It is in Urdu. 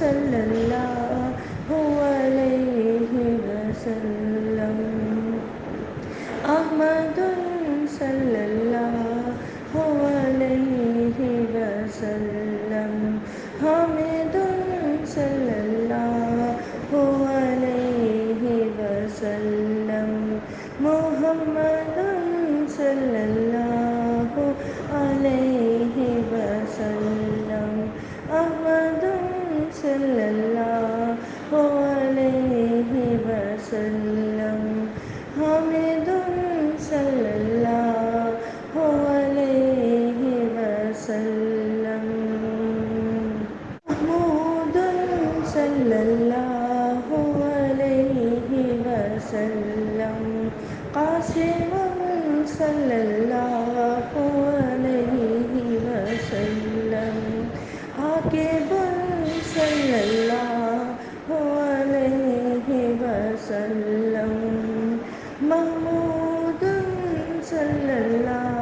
صلی اللہ علیہ وسلم. احمد صلی اللہ علیہ وسلم. صلی اللہ علیہ وسلم حامد صلی اللہ علیہ وسلم محمود صلی اللہ علیہ وسلم قاسم صلی اللہ علیہ وسلم حاکم اللہ علیہ وسلم محمود صلی اللہ